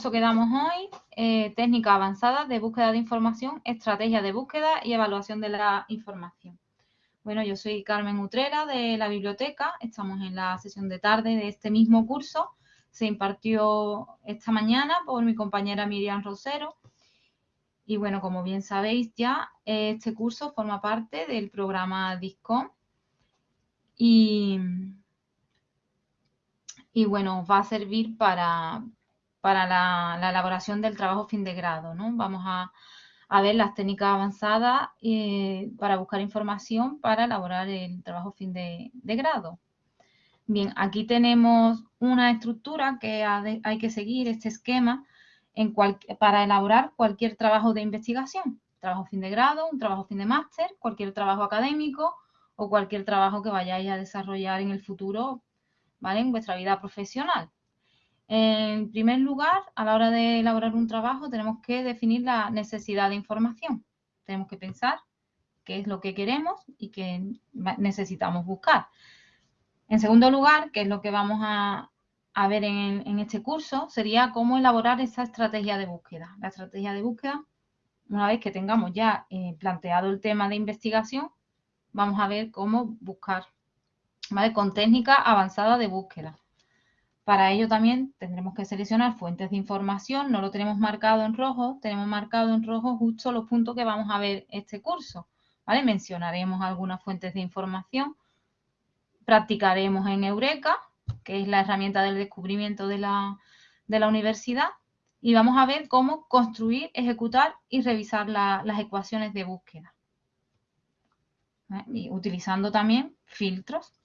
curso que damos hoy, eh, técnica avanzada de búsqueda de información, estrategia de búsqueda y evaluación de la información. Bueno, yo soy Carmen Utrera de la biblioteca, estamos en la sesión de tarde de este mismo curso, se impartió esta mañana por mi compañera Miriam Rosero. Y bueno, como bien sabéis ya, este curso forma parte del programa DISCOM y, y bueno, va a servir para, para la, elaboración del trabajo fin de grado. ¿no? Vamos a, ver las técnicas avanzadas eh, para buscar información para elaborar el trabajo fin de, grado. Bien, aquí tenemos una estructura que hay que seguir, este esquema, para elaborar cualquier trabajo de investigación. Trabajo fin de grado, un trabajo fin de máster, cualquier trabajo académico o cualquier trabajo que vayáis a desarrollar en el futuro, ¿vale? En vuestra vida profesional. En primer lugar, a la hora de elaborar un trabajo, tenemos que definir la necesidad de información. Tenemos que pensar qué es lo que queremos y qué necesitamos buscar. En segundo lugar, que es lo que vamos a, ver en, este curso, sería cómo elaborar esa estrategia de búsqueda. La estrategia de búsqueda, una vez que tengamos ya eh, planteado el tema de investigación, vamos a ver cómo buscar, Con técnica avanzada de búsqueda. Para ello también tendremos que seleccionar fuentes de información, no lo tenemos marcado en rojo, tenemos marcado en rojo justo los puntos que vamos a ver este curso. ¿vale? Mencionaremos algunas fuentes de información, practicaremos en Eureka, que es la herramienta del descubrimiento de la, universidad, y vamos a ver cómo construir, ejecutar y revisar las ecuaciones de búsqueda. Y utilizando también filtros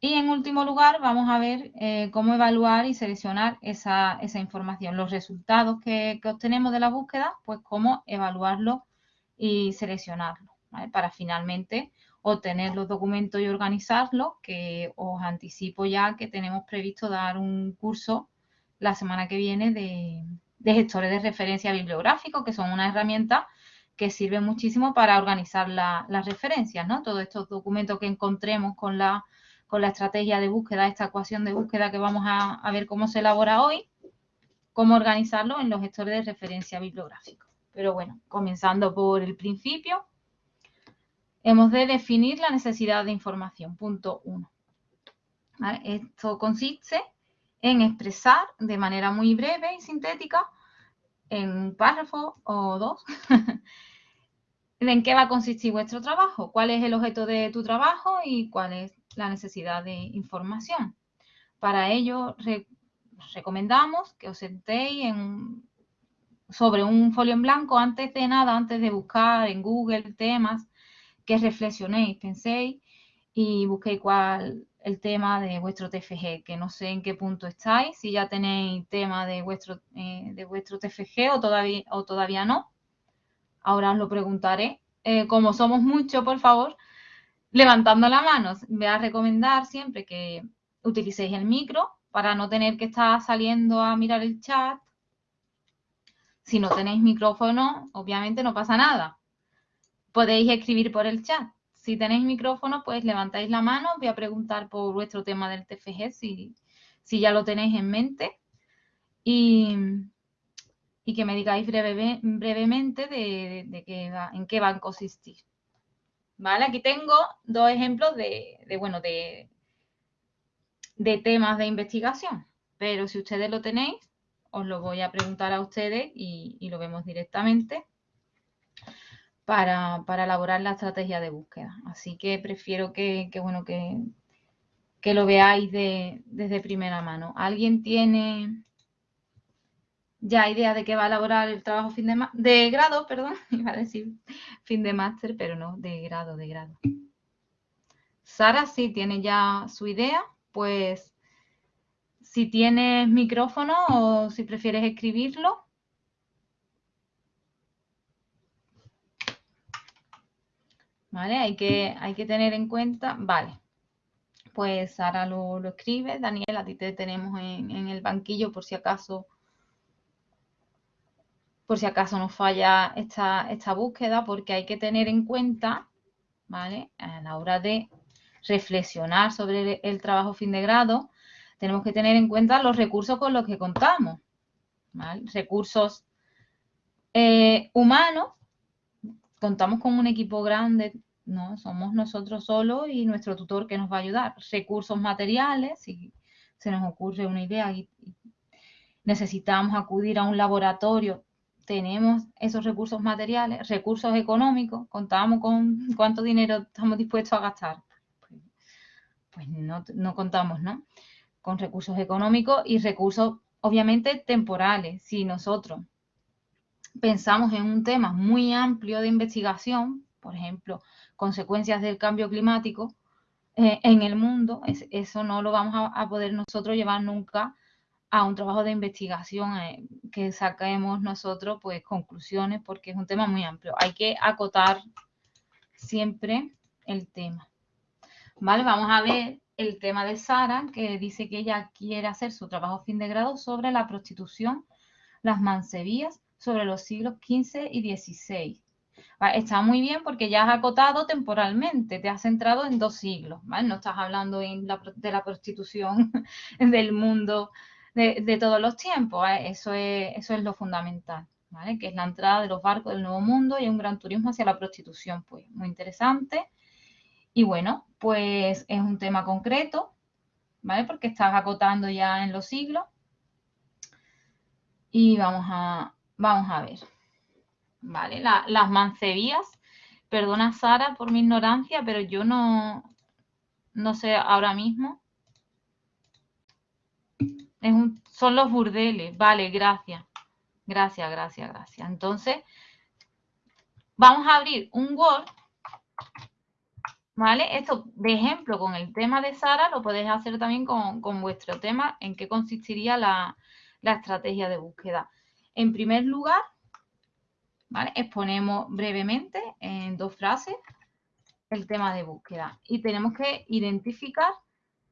y en último lugar, vamos a ver eh, cómo evaluar y seleccionar esa, información. Los resultados que, obtenemos de la búsqueda, pues cómo evaluarlo y seleccionarlo, para finalmente obtener los documentos y organizarlos, que os anticipo ya que tenemos previsto dar un curso la semana que viene de, gestores de referencia bibliográficos, que son una herramienta que sirve muchísimo para organizar las referencias, ¿no? Todos estos documentos que encontremos con la con la estrategia de búsqueda, esta ecuación de búsqueda que vamos a, ver cómo se elabora hoy, cómo organizarlo en los gestores de referencia bibliográfica. Pero bueno, comenzando por el principio, hemos de definir la necesidad de información, punto uno. Esto consiste en expresar de manera muy breve y sintética, en un párrafo o dos, en qué va a consistir vuestro trabajo, cuál es el objeto de tu trabajo y cuál es la necesidad de información. Para ello, recomendamos que os sentéis sobre un folio en blanco antes de nada, antes de buscar en Google temas, que reflexionéis, penséis y busquéis cuál el tema de vuestro TFG, que no sé en qué punto estáis, si ya tenéis tema de vuestro, eh, de vuestro TFG o todavía, o todavía no. Ahora os lo preguntaré. Eh, como somos muchos, por favor, levantando la mano. Voy a recomendar siempre que utilicéis el micro para no tener que estar saliendo a mirar el chat. Si no tenéis micrófono, obviamente no pasa nada. Podéis escribir por el chat. Si tenéis micrófono, pues levantáis la mano. Voy a preguntar por vuestro tema del TFG si, si ya lo tenéis en mente. Y, que me digáis brevemente de, en qué va a consistir. ¿Vale? Aquí tengo dos ejemplos de, bueno, de, de temas de investigación, pero si ustedes lo tenéis, os lo voy a preguntar a ustedes y, lo vemos directamente para, elaborar la estrategia de búsqueda. Así que prefiero que, bueno, que, que lo veáis desde primera mano. ¿Alguien tiene ya idea de que va a elaborar el trabajo fin de, grado, perdón, iba a decir fin de máster, pero no, de grado, de grado. Sara sí tiene ya su idea, pues si tienes micrófono o si prefieres escribirlo. ¿Vale? Hay que, hay que tener en cuenta, vale. Pues Sara lo, escribe. Daniel, a ti te tenemos en, en el banquillo por si acaso por si acaso nos falla esta, esta búsqueda, porque hay que tener en cuenta, ¿vale? A la hora de reflexionar sobre el, trabajo fin de grado, tenemos que tener en cuenta los recursos con los que contamos. Recursos eh, humanos, contamos con un equipo grande, no somos nosotros solos y nuestro tutor que nos va a ayudar. Recursos materiales, si se nos ocurre una idea y necesitamos acudir a un laboratorio, tenemos esos recursos materiales, recursos económicos, contamos con cuánto dinero estamos dispuestos a gastar. Pues, no, no contamos, ¿no? Con recursos económicos y recursos, obviamente, temporales. Si nosotros pensamos en un tema muy amplio de investigación, por ejemplo, consecuencias del cambio climático eh, en el mundo, eso no lo vamos a, poder nosotros llevar nunca a un trabajo de investigación eh, que saquemos nosotros pues conclusiones porque es un tema muy amplio. Hay que acotar siempre el tema. Vale, vamos a ver el tema de Sara que dice que ella quiere hacer su trabajo fin de grado sobre la prostitución, las mansevías sobre los siglos XV y XVI. Está muy bien porque ya has acotado temporalmente, te has centrado en dos siglos, ¿vale? No estás hablando de la prostitución del mundo de, todos los tiempos, eso, es, eso es lo fundamental, ¿vale? Que es la entrada de los barcos del Nuevo Mundo y un gran turismo hacia la prostitución, pues muy interesante. Y bueno, pues es un tema concreto, ¿vale? Porque estás acotando ya en los siglos. Y vamos a, Vamos a ver. Vale, las mancebías. Perdona Sara por mi ignorancia, pero yo no, no sé ahora mismo. Son los burdeles. Vale, gracias. Gracias, gracias, gracias. Entonces, vamos a abrir un Word. ¿Vale? Esto de ejemplo con el tema de Sara lo podéis hacer también con, vuestro tema, en qué consistiría la, la estrategia de búsqueda. En primer lugar, exponemos brevemente en dos frases el tema de búsqueda y tenemos que identificar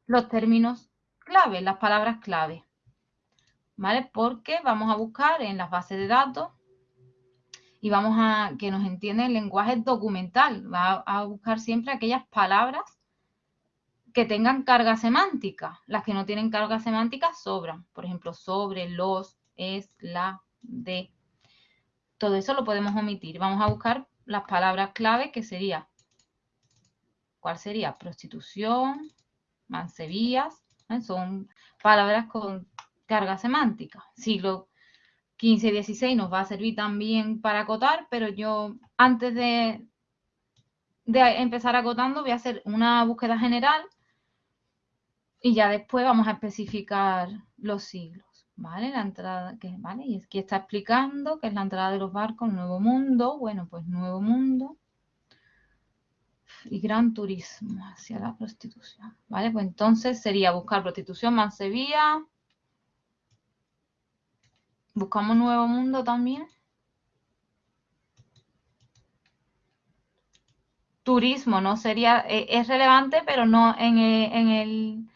los términos clave, las palabras clave. ¿Vale? Porque vamos a buscar en las bases de datos y vamos a que nos entienda el lenguaje documental. Va a buscar siempre aquellas palabras que tengan carga semántica. Las que no tienen carga semántica sobran. Por ejemplo, sobre, los, es, la, de. Todo eso lo podemos omitir. Vamos a buscar las palabras clave que sería, ¿cuál sería? Prostitución, son palabras con carga semántica. Siglo XV y XVI nos va a servir también para acotar, pero yo antes de, de empezar acotando voy a hacer una búsqueda general y ya después vamos a especificar los siglos. ¿Vale? La entrada, que, ¿vale? Y aquí está explicando que es la entrada de los barcos, Nuevo Mundo. Bueno, pues Nuevo Mundo y gran turismo hacia la prostitución. ¿Vale? Pues entonces sería buscar prostitución, Mansevilla. Buscamos Nuevo Mundo también. Turismo, ¿no? Sería, eh, es relevante, pero no en en el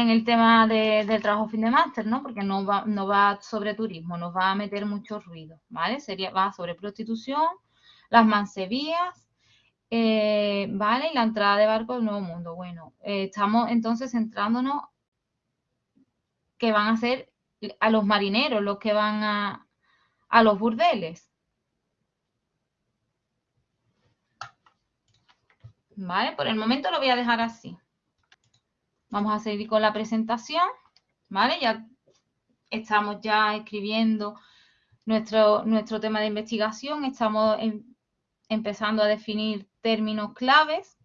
en el tema del trabajo fin de máster, ¿no? Porque no va, no va sobre turismo, nos va a meter mucho ruido, ¿vale? Sería, va sobre prostitución, las mansevías, eh, ¿vale? Y la entrada de barco del Nuevo Mundo. Bueno, eh, estamos entonces centrándonos que van a ser a los marineros los que van a, a los burdeles. ¿Vale? Por el momento lo voy a dejar así. Vamos a seguir con la presentación, ¿vale? Ya estamos ya escribiendo nuestro, nuestro tema de investigación, estamos empezando a definir términos claves.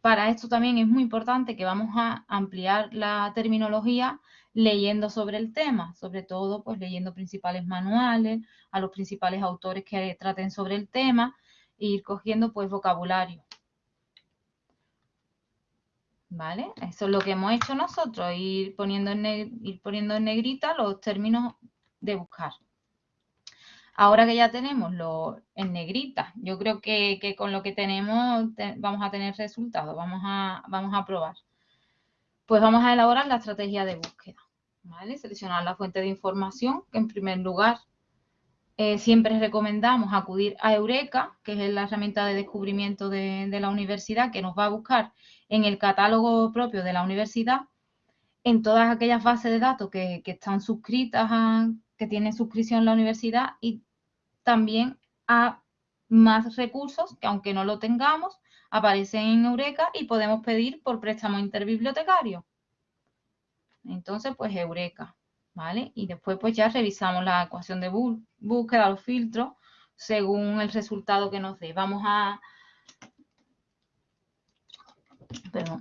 Para esto también es muy importante que vamos a ampliar la terminología leyendo sobre el tema, sobre todo pues leyendo principales manuales, a los principales autores que traten sobre el tema e ir cogiendo pues vocabulario. ¿Vale? Eso es lo que hemos hecho nosotros, ir poniendo en, ir poniendo en negrita los términos de buscar. Ahora que ya tenemos lo en negrita, yo creo que, con lo que tenemos vamos a tener resultados, vamos a, vamos a probar. Pues vamos a elaborar la estrategia de búsqueda. Seleccionar la fuente de información, que en primer lugar eh, siempre recomendamos acudir a Eureka, que es la herramienta de descubrimiento de, la universidad, que nos va a buscar en el catálogo propio de la universidad en todas aquellas bases de datos que, están suscritas a, que tienen suscripción la universidad y también a más recursos que aunque no lo tengamos, aparecen en Eureka y podemos pedir por préstamo interbibliotecario. Entonces, pues Eureka, ¿vale? Y después pues ya revisamos la ecuación de búsqueda, los filtros, según el resultado que nos dé. Vamos a,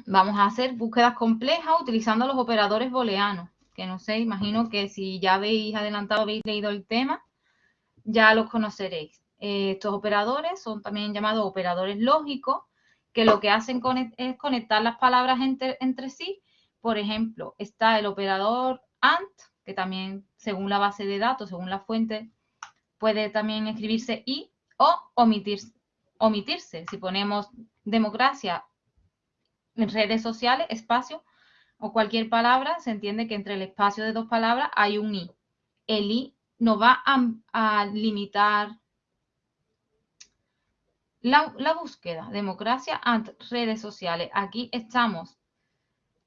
vamos a hacer búsquedas complejas utilizando los operadores booleanos, que no sé, imagino que si ya habéis adelantado, habéis leído el tema, ya los conoceréis. Eh, estos operadores son también llamados operadores lógicos, que lo que hacen es conectar las palabras entre, entre sí. Por ejemplo, está el operador AND, que también según la base de datos, según la fuente, puede también escribirse y o omitirse. omitirse. Si ponemos democracia en redes sociales, espacio o cualquier palabra, se entiende que entre el espacio de dos palabras hay un i. El i nos va a, limitar la, búsqueda, democracia ante redes sociales. Aquí estamos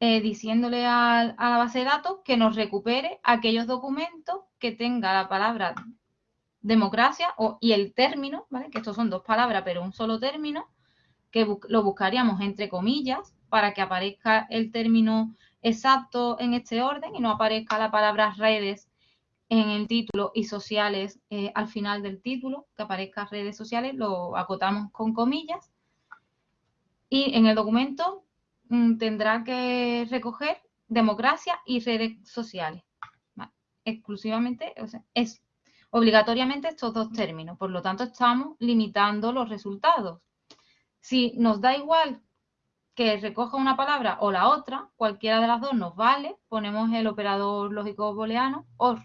eh, diciéndole a, la base de datos que nos recupere aquellos documentos que tenga la palabra democracia o, y el término, ¿vale? que estos son dos palabras pero un solo término, que lo buscaríamos entre comillas para que aparezca el término exacto en este orden y no aparezca la palabra redes en el título y sociales eh, al final del título, que aparezca redes sociales, lo acotamos con comillas. Y en el documento mm, tendrá que recoger democracia y redes sociales. Exclusivamente, o sea, es obligatoriamente estos dos términos. Por lo tanto, estamos limitando los resultados. Si nos da igual que recoja una palabra o la otra, cualquiera de las dos nos vale, ponemos el operador lógico booleano OR,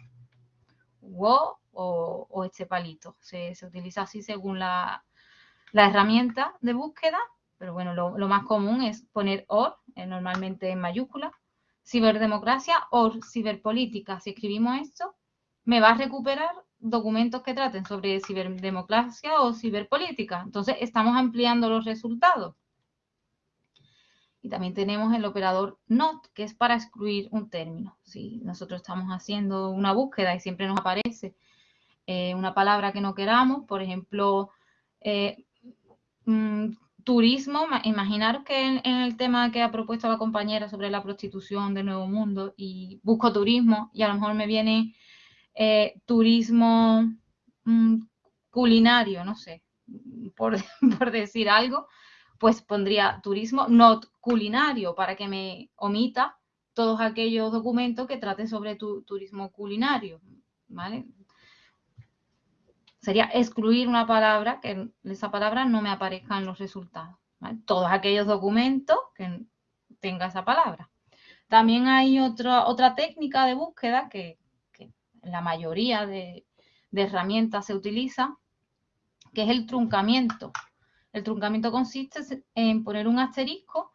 o, o este palito. Se, utiliza así según la, herramienta de búsqueda, pero bueno, lo, más común es poner OR, eh, normalmente en mayúscula, ciberdemocracia o ciberpolítica. Si escribimos esto, me va a recuperar documentos que traten sobre ciberdemocracia o ciberpolítica. Entonces, estamos ampliando los resultados. Y también tenemos el operador NOT, que es para excluir un término. Si nosotros estamos haciendo una búsqueda y siempre nos aparece eh, una palabra que no queramos, por ejemplo, eh, mm, turismo, imaginaros que en, el tema que ha propuesto la compañera sobre la prostitución de Nuevo Mundo y busco turismo y a lo mejor me viene eh, turismo mm, culinario, no sé, por, por decir algo, pues pondría turismo not culinario para que me omita todos aquellos documentos que traten sobre tu, turismo culinario, ¿vale? Sería excluir una palabra, que esa palabra no me aparezca en los resultados. Todos aquellos documentos que tenga esa palabra. También hay otra, otra técnica de búsqueda que, en la mayoría de, de herramientas se utiliza, que es el truncamiento. El truncamiento consiste en poner un asterisco,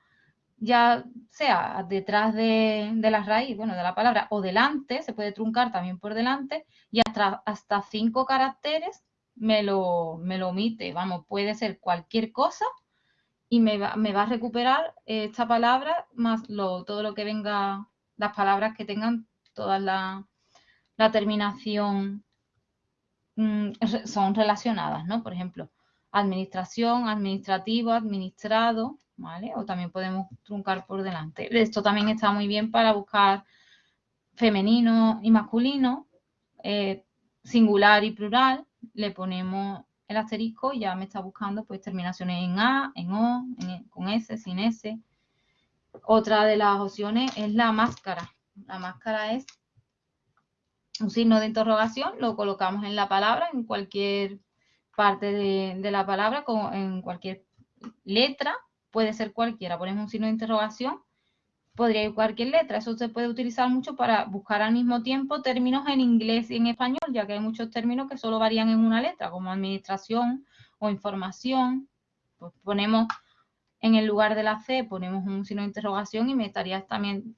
ya sea detrás de, la raíz, bueno, de la palabra, o delante, se puede truncar también por delante, y hasta, cinco caracteres me lo, omite. Vamos, puede ser cualquier cosa y me va, a recuperar esta palabra más lo, todo lo que venga, las palabras que tengan toda la, la terminación mm, son relacionadas, ¿no? Por ejemplo, administración, administrativo, administrado, ¿vale? O también podemos truncar por delante. Esto también está muy bien para buscar femenino y masculino, eh, singular y plural. Le ponemos el asterisco y ya me está buscando pues terminaciones en A, en O, e, con S, sin S. Otra de las opciones es la máscara. La máscara es un signo de interrogación, lo colocamos en la palabra, en cualquier parte de, la palabra, en cualquier letra, puede ser cualquiera. Ponemos un signo de interrogación, podría ir cualquier letra. Eso se puede utilizar mucho para buscar al mismo tiempo términos en inglés y en español, ya que hay muchos términos que solo varían en una letra, como administración o información. Pues ponemos en el lugar de la C, ponemos un signo de interrogación y me estarías también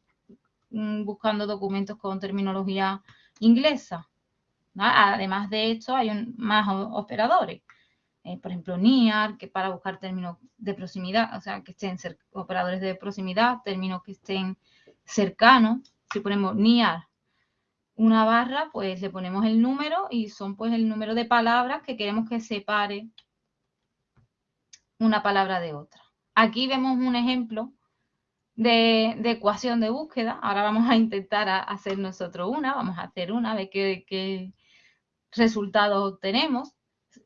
mm, buscando documentos con terminología inglesa. Además de esto, hay más operadores. Eh, por ejemplo, NIAR, que para buscar términos de proximidad, o sea, que estén operadores de proximidad, términos que estén cercano. Si ponemos near una barra, pues le ponemos el número y son pues el número de palabras que queremos que separe una palabra de otra. Aquí vemos un ejemplo de, ecuación de búsqueda. Ahora vamos a intentar hacer nosotros una, vamos a hacer una, de qué, qué resultados obtenemos.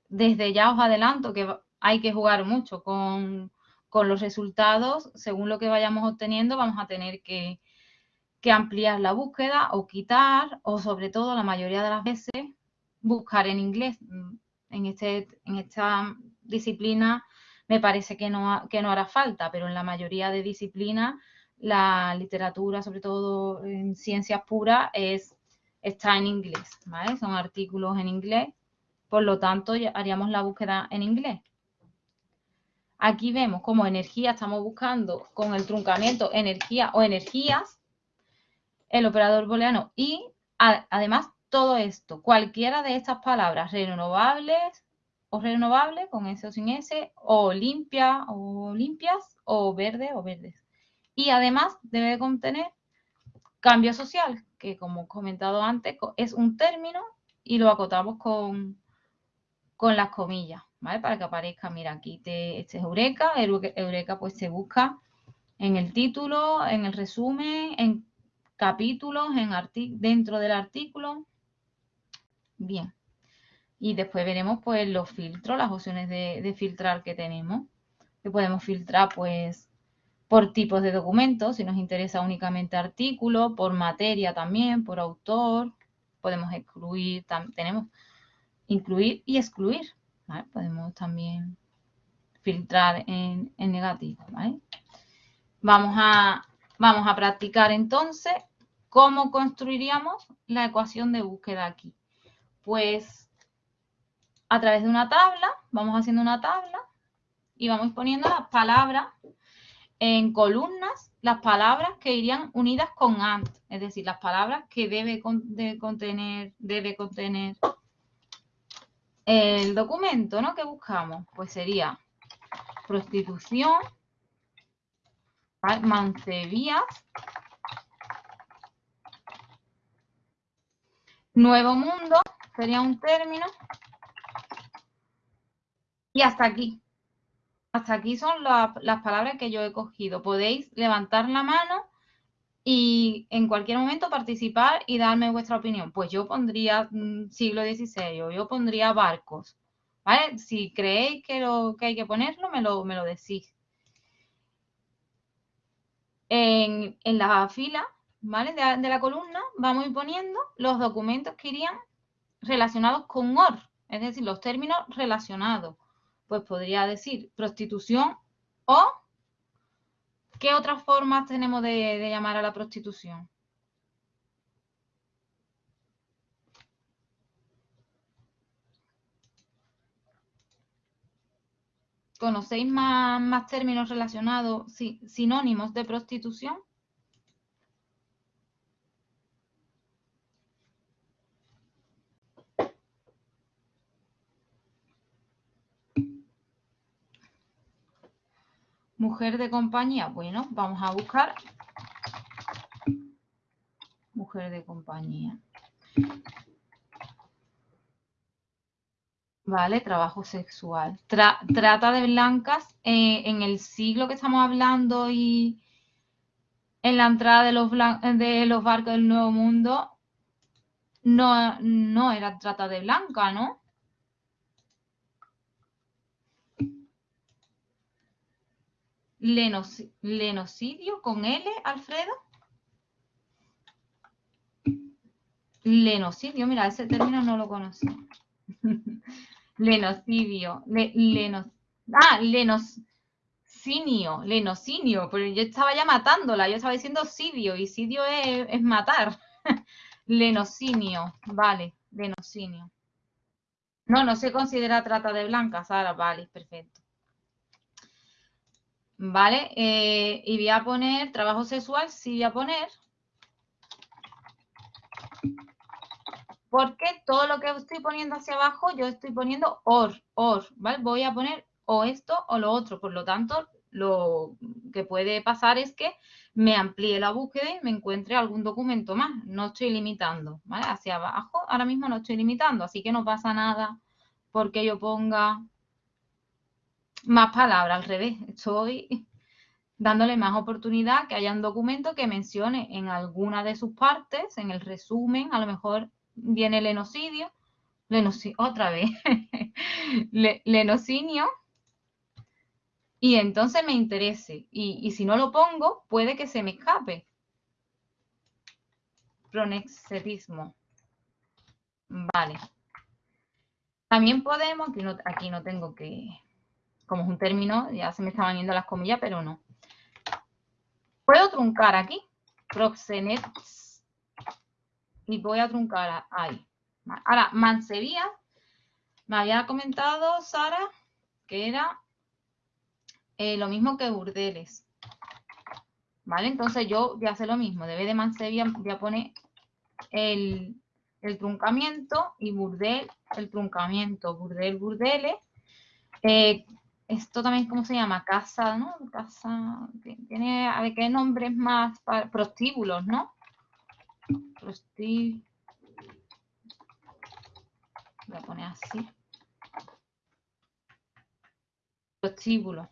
Desde ya os adelanto que hay que jugar mucho con, los resultados. Según lo que vayamos obteniendo, vamos a tener que, que ampliar la búsqueda o quitar, o sobre todo la mayoría de las veces, buscar en inglés. En, este, en esta disciplina me parece que no, que no hará falta, pero en la mayoría de disciplinas la literatura, sobre todo en ciencias puras, es, está en inglés, ¿vale? Son artículos en inglés, por lo tanto haríamos la búsqueda en inglés. Aquí vemos como energía estamos buscando con el truncamiento energía o energías, el operador booleano y además todo esto, cualquiera de estas palabras renovables, o renovable con S o sin S, o limpia o limpias, o verde o verdes. Y además debe contener cambio social, que como he comentado antes, es un término y lo acotamos con, con las comillas, ¿vale? Para que aparezca, mira, aquí te, este es Eureka, Eureka pues se busca en el título, en el resumen, en capítulos, en dentro del artículo. Bien. Y después veremos pues los filtros, las opciones de, filtrar que tenemos. Que podemos filtrar pues por tipos de documentos, si nos interesa únicamente artículo, por materia también, por autor. Podemos excluir, tenemos incluir y excluir. Podemos también filtrar en, negativo. Vamos, a, vamos a practicar entonces cómo construiríamos la ecuación de búsqueda aquí. Pues a través de una tabla, vamos haciendo una tabla y vamos poniendo las palabras en columnas, las palabras que irían unidas con AND, es decir, las palabras que debe contener, debe contener el documento, ¿no? Que buscamos, pues sería prostitución, mancebías, nuevo mundo, sería un término, y hasta aquí. Hasta aquí son las palabras que yo he cogido. Podéis levantar la mano y en cualquier momento participar y darme vuestra opinión. Pues yo pondría mm, siglo XVI o yo pondría barcos. ¿Vale? Si creéis que, lo, que hay que ponerlo, me lo, me lo decís. En, la fila ¿vale? De, de, la columna vamos a ir poniendo los documentos que irían relacionados con OR, es decir, los términos relacionados pues podría decir prostitución o ¿qué otras formas tenemos de, llamar a la prostitución? ¿Conocéis más, más términos relacionados, sinónimos de prostitución? Mujer de compañía. Bueno, vamos a buscar mujer de compañía. Vale, trabajo sexual. trata de blancas eh, en el siglo que estamos hablando y en la entrada de los, de los barcos del Nuevo Mundo no, no era trata de blanca, ¿no? Lenocidio con L, Alfredo. Lenocidio, mira, ese término no lo conocía. lenocidio, ah, lenocinio, lenocinio, pero yo estaba ya matándola, yo estaba diciendo sidio, y sidio es, es matar. lenocinio, vale, lenocinio. No, no se considera trata de blancas, ahora vale, perfecto. ¿Vale? Eh, y voy a poner trabajo sexual, sí voy a poner. Porque todo lo que estoy poniendo hacia abajo, yo estoy poniendo or, or, ¿vale? Voy a poner o esto o lo otro. Por lo tanto, lo que puede pasar es que me amplíe la búsqueda y me encuentre algún documento más. No estoy limitando, ¿vale? Hacia abajo ahora mismo no estoy limitando, así que no pasa nada porque yo ponga más palabras, al revés. Estoy dándole más oportunidad que haya un documento que mencione en alguna de sus partes, en el resumen, a lo mejor viene el enocidio, otra vez, lenocinio, y entonces me interese. Y, si no lo pongo, puede que se me escape. Pronexetismo. Vale. También podemos, aquí no, aquí no tengo que, como es un término, ya se me estaban yendo las comillas, pero no. Puedo truncar aquí, proxenets, y voy a truncar ahí. Ahora, mansevía, me había comentado Sara que era eh, lo mismo que burdeles. ¿Vale? Entonces yo voy a hacer lo mismo. Debe de Mansevia voy a poner el, truncamiento y burdel el truncamiento. Burdel, burdeles. Eh, esto también, ¿cómo se llama? Casa, ¿no? Casa, tiene, a ver, ¿qué nombres más? Para, prostíbulos, ¿no? Prostíbulos. Voy a poner así. Prostíbulos.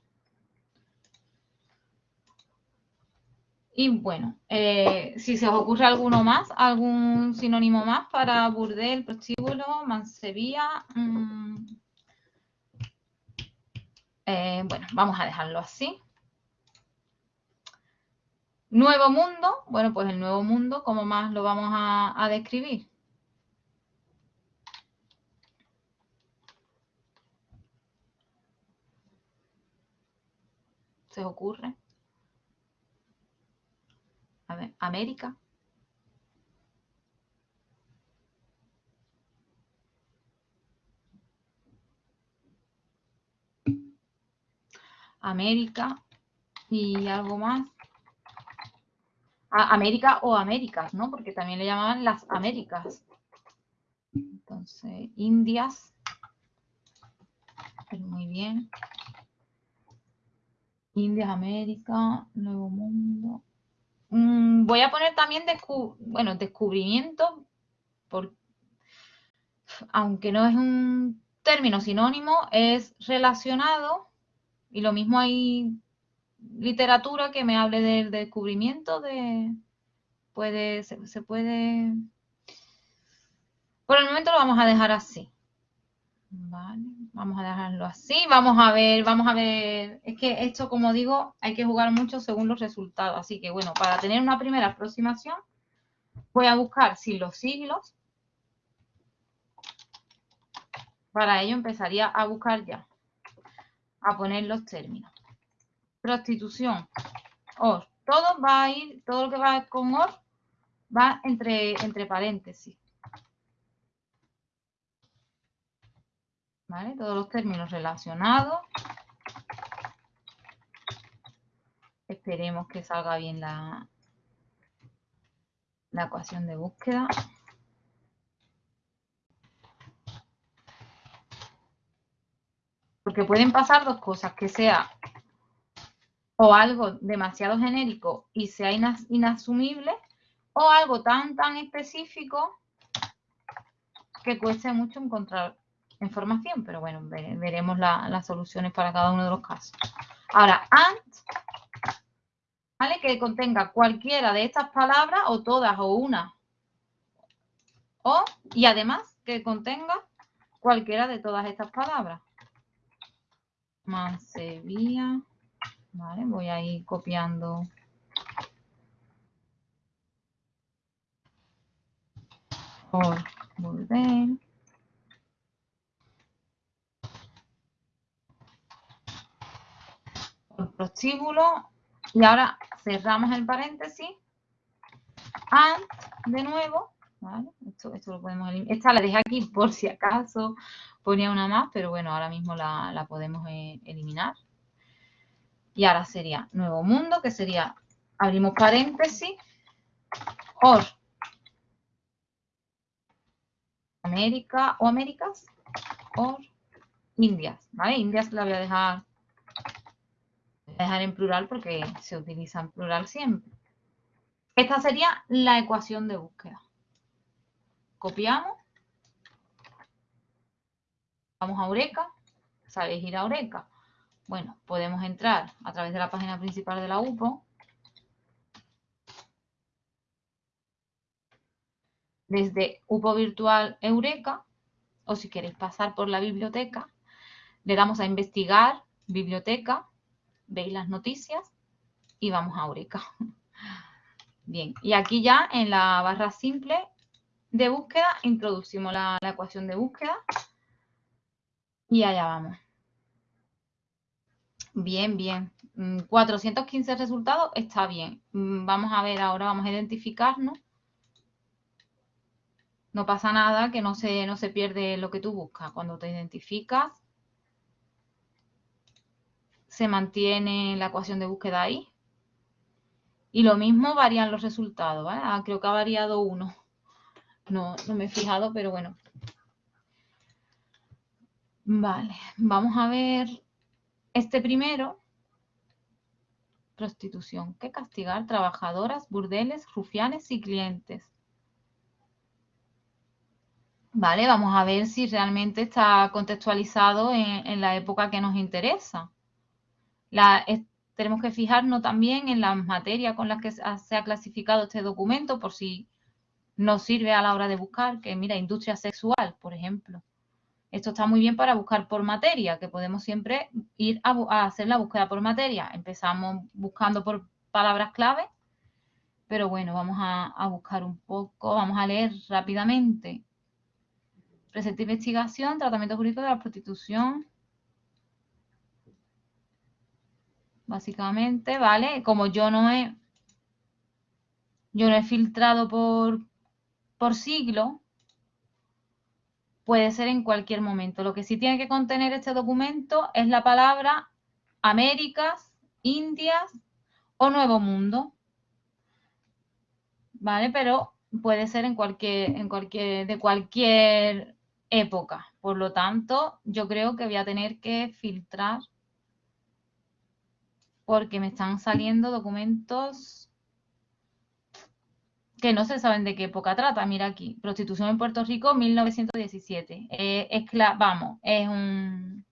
Y bueno, eh, si se os ocurre alguno más, algún sinónimo más para burdel, prostíbulo, mansevía. Mm, eh, bueno, vamos a dejarlo así. Nuevo mundo, bueno, pues el nuevo mundo, ¿cómo más lo vamos a describir? ¿Se ocurre? A ver, América. América y algo más. América o Américas, ¿no? Porque también le llamaban las Américas. Entonces, Indias. Muy bien. Indias, América, Nuevo Mundo. Mm, voy a poner también bueno, descubrimiento, aunque no es un término sinónimo, es relacionado y lo mismo hay literatura que me hable del descubrimiento de puede se, puede por el momento lo vamos a dejar así. Vale vamos a dejarlo así vamos a ver vamos a ver es que esto como digo hay que jugar mucho según los resultados así que bueno para tener una primera aproximación voy a buscar sin los siglos para ello empezaría a buscar ya a poner los términos. Prostitución, or. Todo va a ir, todo lo que va con or va entre, entre paréntesis. ¿Vale? Todos los términos relacionados. Esperemos que salga bien la, la ecuación de búsqueda. Porque pueden pasar dos cosas, que sea o algo demasiado genérico y sea inasumible, o algo tan, tan específico que cueste mucho encontrar información. Pero bueno, veremos las soluciones para cada uno de los casos. Ahora, and, ¿vale? Que contenga cualquiera de estas palabras, o todas, o una. O, y además, que contenga cualquiera de todas estas palabras. Mansevía. Vale, voy a ir copiando. Por burdel. Por prostíbulo. Y ahora cerramos el paréntesis. And, de nuevo. ¿Vale? Esto, lo podemos eliminar. Esta la dejé aquí por si acaso ponía una más, pero bueno, ahora mismo la, podemos eh, eliminar. Y ahora sería nuevo mundo, que sería, abrimos paréntesis, or América o Américas, or Indias, ¿vale? Indias la voy a dejar a dejar en plural porque se utiliza en plural siempre. Esta sería la ecuación de búsqueda. Copiamos. Vamos a Eureka. ¿Sabéis ir a Eureka? Bueno, podemos entrar a través de la página principal de la UPO. Desde UPO Virtual Eureka, o si queréis pasar por la biblioteca, le damos a investigar, biblioteca, veis las noticias y vamos a Eureka. Bien, y aquí ya en la barra simple de búsqueda introducimos la, la ecuación de búsqueda y allá vamos. Bien, bien. 415 mm, resultados está bien. Mm, vamos a ver ahora, vamos a identificarnos. No pasa nada, que no se, no se pierde lo que tú buscas. Cuando te identificas, se mantiene la ecuación de búsqueda ahí. Y lo mismo varían los resultados, ah, creo que ha variado uno. No, no me he fijado, pero bueno. Vale, vamos a ver este primero, prostitución, que castigar trabajadoras, burdeles, rufianes y clientes. Vale, vamos a ver si realmente está contextualizado en, la época que nos interesa. tenemos que fijarnos también en las materias con las que se ha clasificado este documento por si nos sirve a la hora de buscar, que mira, industria sexual, por ejemplo. Esto está muy bien para buscar por materia, que podemos siempre ir a, hacer la búsqueda por materia. Empezamos buscando por palabras clave, pero bueno, vamos a, buscar un poco, vamos a leer rápidamente. Presente investigación, tratamiento jurídico de la prostitución. Básicamente, ¿vale? Como yo no he, yo no he filtrado por, por siglo, puede ser en cualquier momento. Lo que sí tiene que contener este documento es la palabra Américas, Indias o Nuevo Mundo. ¿Vale? Pero puede ser en cualquier, en cualquier, de cualquier época. Por lo tanto, yo creo que voy a tener que filtrar porque me están saliendo documentos que no se saben de qué época trata. Mira aquí, prostitución en Puerto Rico, 1917. Eh, es vamos, es un,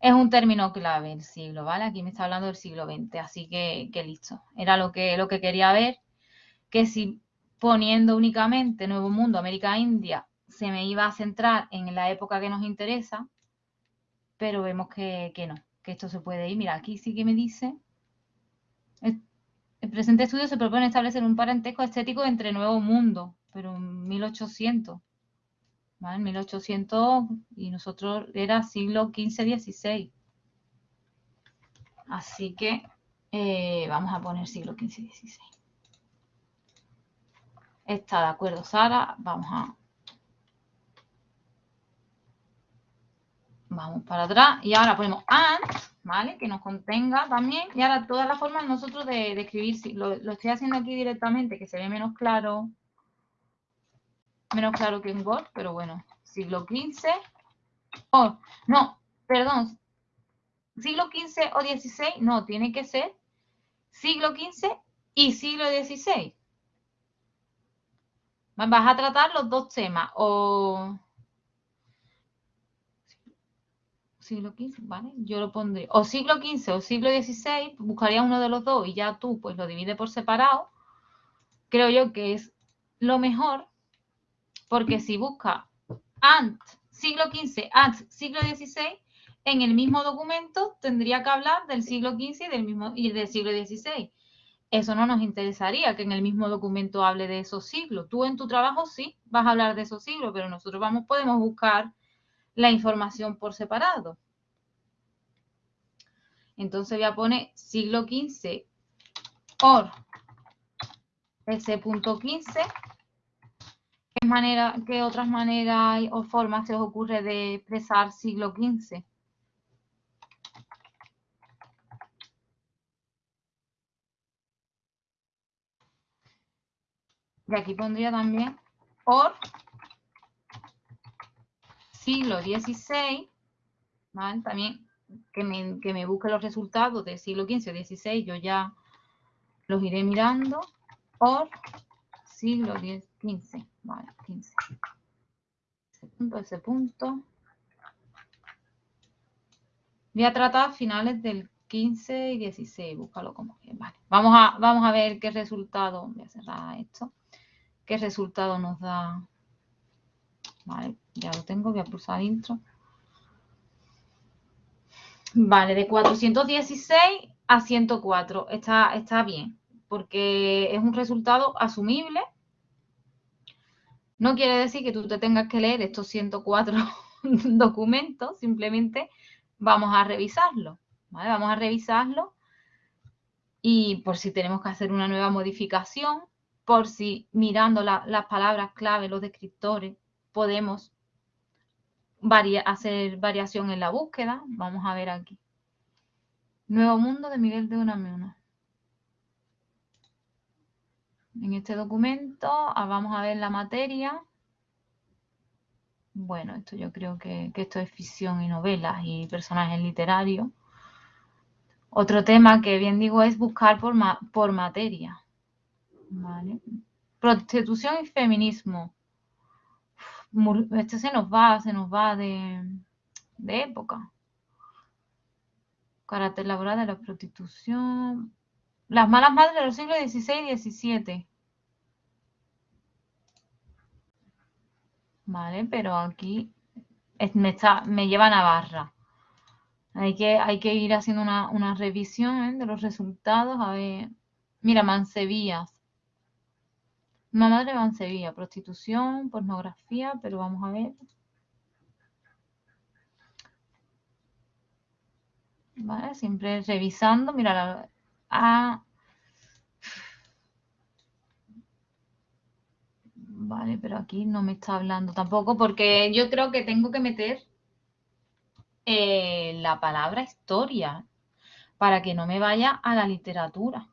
es un término clave el siglo, ¿vale? Aquí me está hablando del siglo XX, así que, listo. Era lo que, lo que quería ver, que si poniendo únicamente Nuevo Mundo, América India, se me iba a centrar en la época que nos interesa, pero vemos que, que no, que esto se puede ir. Mira, aquí sí que me dice el presente estudio se propone establecer un parentesco estético entre Nuevo Mundo, pero en 1800. ¿vale? En 1800 y nosotros era siglo XV-XVI. Así que eh, vamos a poner siglo XV-XVI. Está de acuerdo Sara, vamos a... Vamos para atrás y ahora ponemos and ¿vale? Que nos contenga también. Y ahora todas las formas nosotros de, escribir, lo, lo, estoy haciendo aquí directamente, que se ve menos claro, menos claro que en Word, pero bueno, siglo XV, oh, no, perdón, siglo XV o XVI, no, tiene que ser siglo XV y siglo XVI. Vas a tratar los dos temas, o siglo XV, ¿vale? Yo lo pondré o siglo XV o siglo XVI, buscaría uno de los dos y ya tú pues lo divide por separado. Creo yo que es lo mejor porque si busca ant siglo XV, ant siglo XVI, en el mismo documento tendría que hablar del siglo XV y del, mismo, y del siglo XVI. Eso no nos interesaría que en el mismo documento hable de esos siglos. Tú en tu trabajo sí vas a hablar de esos siglos, pero nosotros vamos, podemos buscar la información por separado. Entonces voy a poner siglo XV por S.15. ¿Qué, manera, ¿Qué otras maneras o formas se os ocurre de expresar siglo XV? Y aquí pondría también por siglo XVI, ¿vale? También que me, que me busque los resultados del siglo XV o XVI, yo ya los iré mirando por siglo XV. Vale, 15. Ese punto, ese punto. Voy a tratar finales del 15 y 16, búscalo como que Vale, vamos a, vamos a ver qué resultado, voy a cerrar esto, qué resultado nos da. Vale, ya lo tengo, voy a pulsar intro. Vale, de 416 a 104, está, está bien, porque es un resultado asumible. No quiere decir que tú te tengas que leer estos 104 documentos, simplemente vamos a revisarlo. Vamos a revisarlo y por si tenemos que hacer una nueva modificación, por si mirando las palabras clave, los descriptores, podemos hacer variación en la búsqueda. Vamos a ver aquí. Nuevo mundo de Miguel de Unamuno. En este documento ah, vamos a ver la materia. Bueno, esto yo creo que, que esto es ficción y novelas y personajes literarios. Otro tema que bien digo es buscar por, por materia. Prostitución y feminismo. Este se nos va, se nos va de, época. Carácter laboral de la prostitución. Las malas madres de los siglos XVI y XVII. Vale, pero aquí me, está, me lleva a Navarra. Hay que, hay que ir haciendo una, revisión ¿eh? de los resultados. A ver, mira, Mansevías. Mamá de Mansevilla, prostitución, pornografía, pero vamos a ver. Vale, siempre revisando. Mira, la, ah, Vale, pero aquí no me está hablando tampoco porque yo creo que tengo que meter eh, la palabra historia para que no me vaya a la literatura.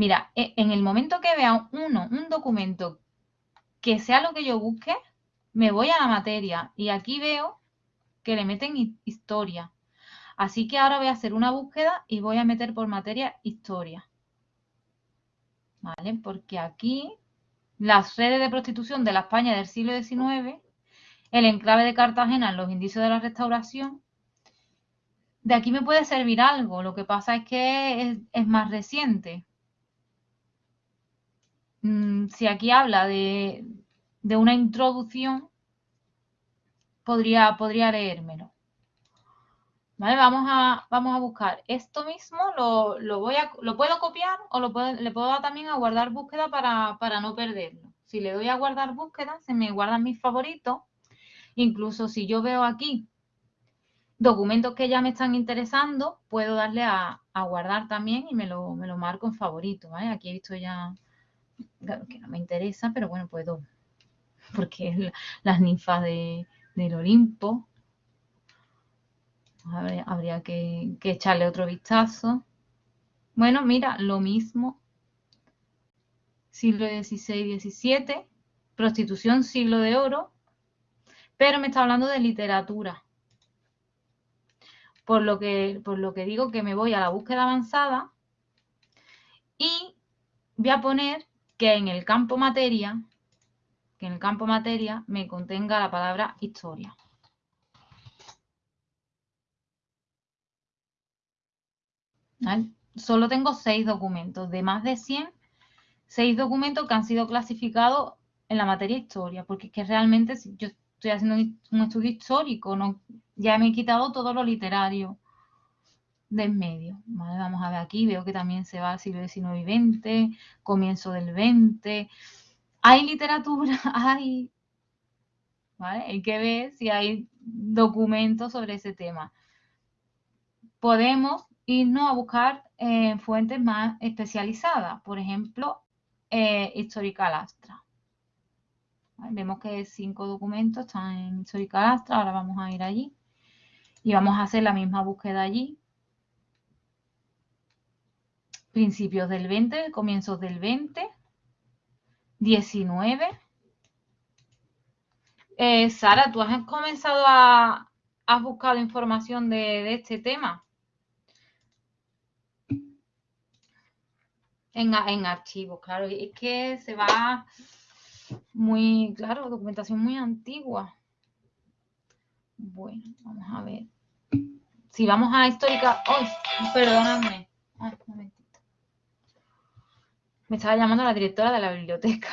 Mira, e, en el momento que vea uno, un documento que sea lo que yo busque, me voy a la materia y aquí veo que le meten historia. Así que ahora voy a hacer una búsqueda y voy a meter por materia historia. ¿Vale? Porque aquí las redes de prostitución de la España del siglo XIX, el enclave de Cartagena en los indicios de la restauración, de aquí me puede servir algo, lo que pasa es que es, más reciente. Mm, si aquí habla de, una introducción, podría, podría leérmelo. ¿Vale? Vamos a, vamos a buscar esto mismo, lo, voy a, lo puedo copiar o lo le puedo dar también a guardar búsqueda para, para no perderlo. Si le doy a guardar búsqueda, se me guardan mis favoritos. Incluso si yo veo aquí documentos que ya me están interesando, puedo darle a, guardar también y me lo, me lo marco en favorito. ¿vale? Aquí he visto ya que no me interesa, pero bueno, puedo, porque es las ninfas de, del Olimpo, habría, que, echarle otro vistazo. Bueno, mira, lo mismo. Siglo XVI XVII. Prostitución, siglo de oro. Pero me está hablando de literatura. Por lo que, por lo que digo que me voy a la búsqueda avanzada y voy a poner que en el campo materia, que en el campo materia me contenga la palabra historia. Solo tengo seis documentos, de más de 100, seis documentos que han sido clasificados en la materia historia, porque es que realmente yo estoy haciendo un estudio histórico, no, ya me he quitado todo lo literario de en medio. Vamos a ver aquí, veo que también se va al siglo XIX y XX, comienzo del XX. Hay literatura, hay... Hay que ver si hay documentos sobre ese tema. Podemos irnos a buscar eh, fuentes más especializadas, por ejemplo, eh, Histórica Lastra. Vemos que cinco documentos están en Histórica Lastra, ahora vamos a ir allí y vamos a hacer la misma búsqueda allí. Principios del 20, comienzos del 20, 19, Eh, Sara, ¿tú has comenzado a... ¿Has buscado información de, este tema? En, en archivos, claro. Es que se va muy, claro, documentación muy antigua. Bueno, vamos a ver. Si vamos a histórica... ¡Oh! Perdóname. momentito. Me estaba llamando la directora de la biblioteca,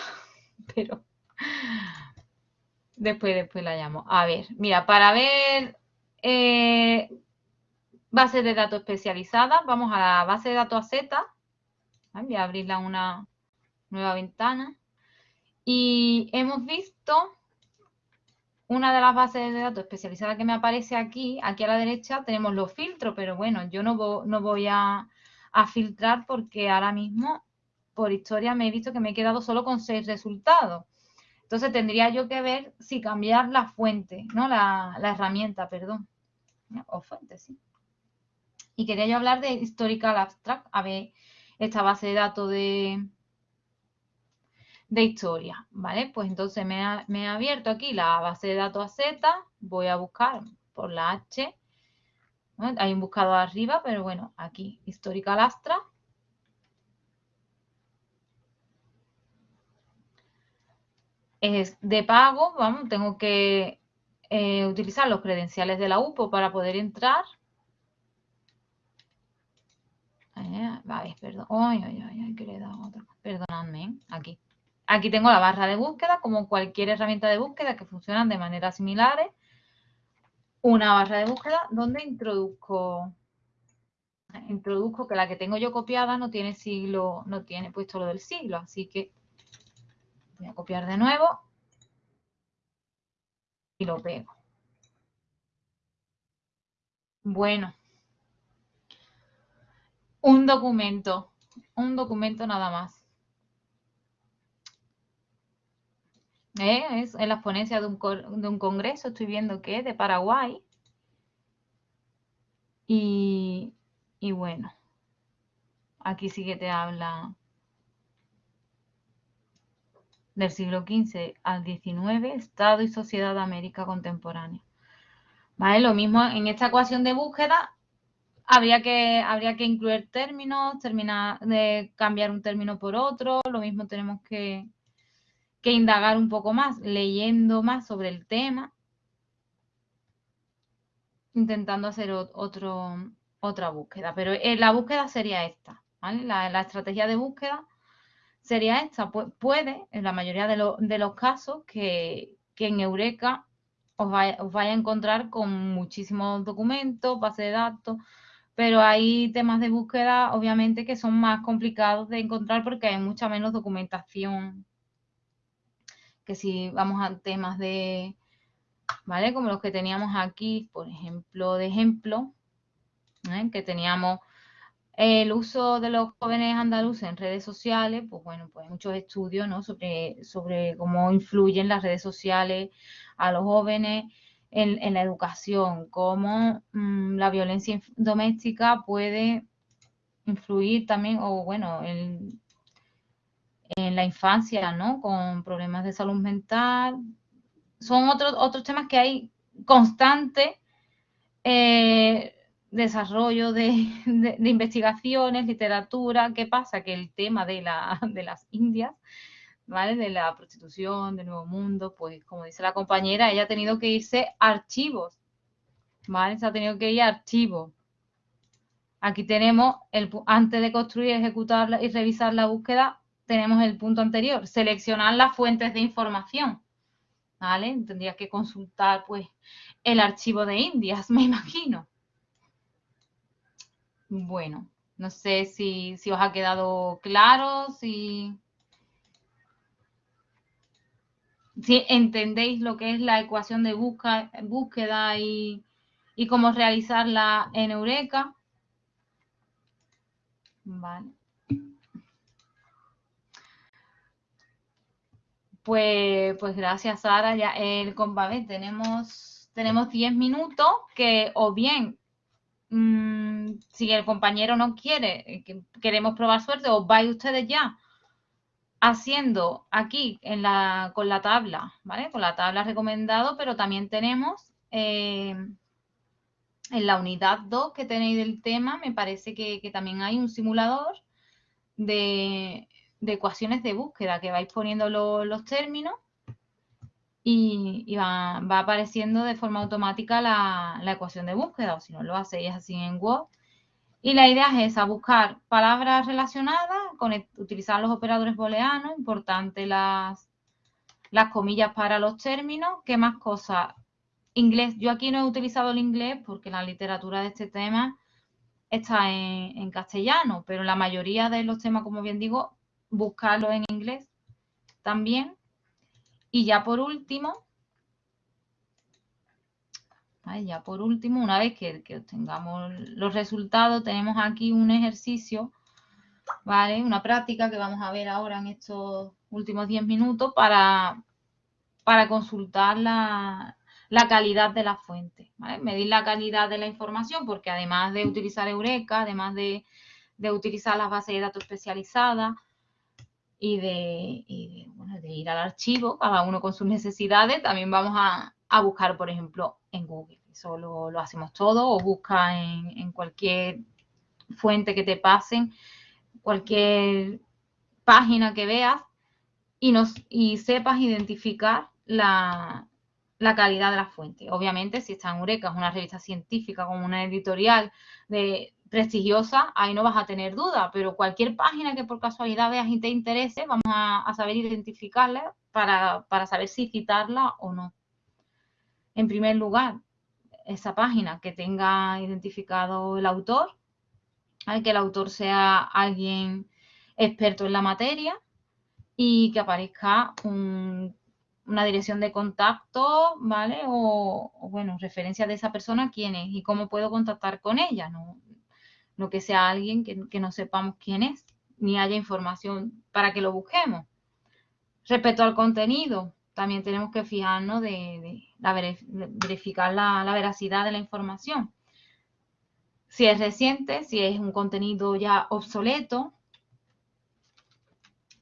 pero después, después la llamo. A ver, mira, para ver eh, bases de datos especializadas, vamos a la base de datos AZ. Voy a abrirla una nueva ventana. Y hemos visto una de las bases de datos especializadas que me aparece aquí, aquí a la derecha tenemos los filtros, pero bueno, yo no, no voy a, filtrar porque ahora mismo por historia me he visto que me he quedado solo con seis resultados. Entonces tendría yo que ver si cambiar la fuente, ¿no? La, herramienta, perdón. O fuente, sí. Y quería yo hablar de Historical Abstract, a ver esta base de datos de, de historia, ¿vale? Pues entonces me ha, abierto aquí la base de datos AZ, voy a buscar por la H, hay un buscador arriba, pero bueno, aquí Historical Astra. Es de pago, vamos, tengo que eh, utilizar los credenciales de la UPO para poder entrar. Eh, dado otra. Perdonadme, ¿eh? aquí. Aquí tengo la barra de búsqueda, como cualquier herramienta de búsqueda que funcionan de manera similares. Una barra de búsqueda donde introduzco, introduzco que la que tengo yo copiada no tiene siglo, no tiene puesto lo del siglo, así que voy a copiar de nuevo y lo pego. Bueno, un documento, un documento nada más. ¿Eh? Es en las ponencias de un, congreso, estoy viendo que es de Paraguay. Y, y bueno, aquí sí que te habla del siglo XV al XIX, Estado y Sociedad de América Contemporánea. ¿Vale? Lo mismo en esta ecuación de búsqueda, habría que, que incluir términos, terminar de cambiar un término por otro, lo mismo tenemos que, que indagar un poco más, leyendo más sobre el tema, intentando hacer otro, otra búsqueda. Pero eh, la búsqueda sería esta, la, estrategia de búsqueda sería esta. puede, en la mayoría de, los casos, que, en Eureka os vaya, a encontrar con muchísimos documentos, base de datos, pero hay temas de búsqueda, obviamente, que son más complicados de encontrar porque hay mucha menos documentación que si vamos a temas de, ¿vale? Como los que teníamos aquí, por ejemplo, de ejemplo, ¿eh? que teníamos el uso de los jóvenes andaluces en redes sociales, pues bueno, pues hay muchos estudios, ¿no? Sobre, sobre cómo influyen las redes sociales a los jóvenes en, la educación, cómo mm, la violencia doméstica puede influir también, o bueno, el, en la infancia, ¿no? Con problemas de salud mental. Son otros, otros temas que hay constante eh, desarrollo de, investigaciones, literatura. ¿Qué pasa? Que el tema de, la, de las Indias, ¿vale? De la prostitución, del nuevo mundo, pues como dice la compañera, ella ha tenido que irse a archivos, ¿vale? Se ha tenido que ir a archivos. Aquí tenemos, el, antes de construir, ejecutar y revisar la búsqueda, tenemos el punto anterior, seleccionar las fuentes de información. ¿Vale? Tendría que consultar pues el archivo de Indias, me imagino. Bueno, no sé si, os ha quedado claro, si, si entendéis lo que es la ecuación de búsqueda y, y cómo realizarla en Eureka. Vale. Pues, pues gracias, Sara. Ya el compame tenemos, tenemos 10 minutos que o bien mm, si el compañero no quiere, eh, que queremos probar suerte, o vais ustedes ya haciendo aquí en la, con la tabla, ¿vale? Con la tabla recomendado, pero también tenemos eh, en la unidad 2 que tenéis del tema, me parece que, también hay un simulador de, ecuaciones de búsqueda, que vais poniendo los términos y, va, apareciendo de forma automática la, la, ecuación de búsqueda, o si no lo hacéis así en Word, y la idea es esa, buscar palabras relacionadas, con utilizar los operadores booleanos, importante las, las comillas para los términos. ¿Qué más cosas? Inglés. Yo aquí no he utilizado el inglés porque la literatura de este tema está en, en castellano, pero la mayoría de los temas, como bien digo, buscarlo en inglés también. Y ya por último, ya por último, una vez que, obtengamos los resultados, tenemos aquí un ejercicio, ¿vale? Una práctica que vamos a ver ahora en estos últimos 10 minutos para, para consultar la, calidad de la fuente, Medir la calidad de la información porque además de utilizar Eureka, además de, utilizar las bases de datos especializadas, y de, ir al archivo, cada uno con sus necesidades, también vamos a, a buscar, por ejemplo, en Google. Eso lo, hacemos todo o busca en, cualquier fuente que te pasen, cualquier página que veas y, nos, y sepas identificar la, calidad de la fuente. Obviamente, si está en Eureka, es una revista científica como una editorial de, prestigiosa, ahí no vas a tener duda, pero cualquier página que por casualidad veas y te interese, vamos a, saber identificarla para, para, saber si citarla o no. En primer lugar, esa página que tenga identificado el autor, que el autor sea alguien experto en la materia y que aparezca una dirección de contacto, ¿vale? O, bueno, referencia de esa persona, quién es y cómo puedo contactar con ella, no, no que sea alguien que, que no sepamos quién es, ni haya información para que lo busquemos. Respecto al contenido, también tenemos que fijarnos de, verificar la, veracidad de la información. Si es reciente, si es un contenido ya obsoleto,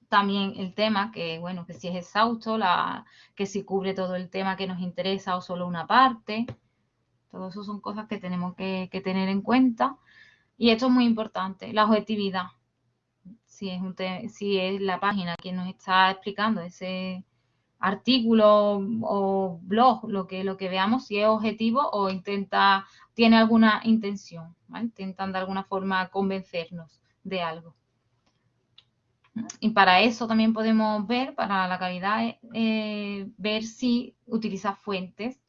también el tema, que bueno, que si es exhausto, la, que si cubre todo el tema que nos interesa o solo una parte. Todo eso son cosas que tenemos que, tener en cuenta. Y esto es muy importante, la objetividad. Si es, un si es la página que nos está explicando ese, artículo o blog, lo que, lo que veamos, si es objetivo o intenta, tiene alguna intención, intentan de alguna forma convencernos de algo. Y para eso también podemos ver, para la calidad, eh, ver si utiliza fuentes,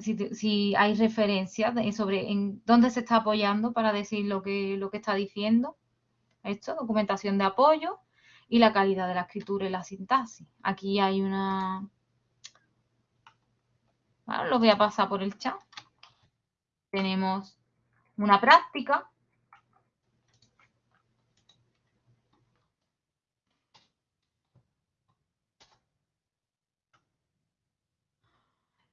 si, hay referencias sobre en dónde se está apoyando para decir lo que, lo que está diciendo. Esto, documentación de apoyo, y la calidad de la escritura y la sintaxis. Aquí hay una... Bueno, lo voy a pasar por el chat. Tenemos una práctica.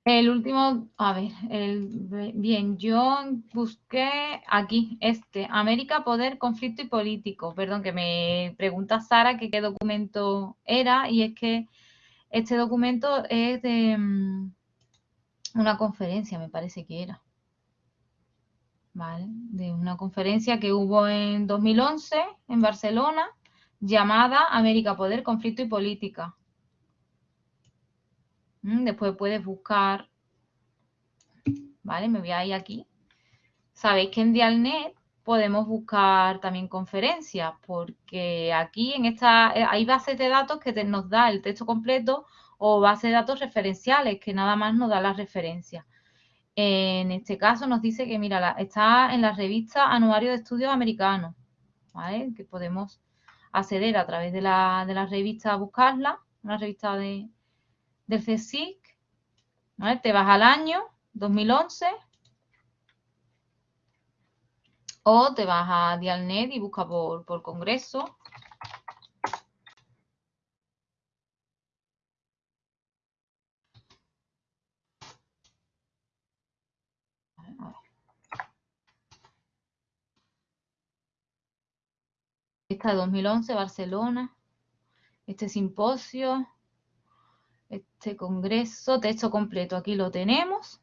El último, a ver, el, bien, yo busqué aquí, este, América, Poder, Conflicto y Político. Perdón, que me pregunta Sara que qué documento era y es que este documento es de mm, una conferencia, me parece que era. ¿Vale? De una conferencia que hubo en 2011 en Barcelona llamada América, Poder, Conflicto y Política. Mm, después puedes buscar, ¿vale? Me voy a ir aquí. Sabéis que en Dialnet podemos buscar también conferencias, porque aquí en esta eh, hay bases de datos que nos da el texto completo o bases de datos referenciales, que nada más nos da las referencias. En este caso nos dice que, mira, está en la revista Anuario de Estudios Americanos, ¿vale? Que podemos acceder a través de la, de la revista a buscarla, una revista de, del CSIC, te vas al año 2011 o te vas a Dialnet y busca por, por congreso. Esta de 2011, Barcelona. este simposio, este congreso, texto completo, aquí lo tenemos.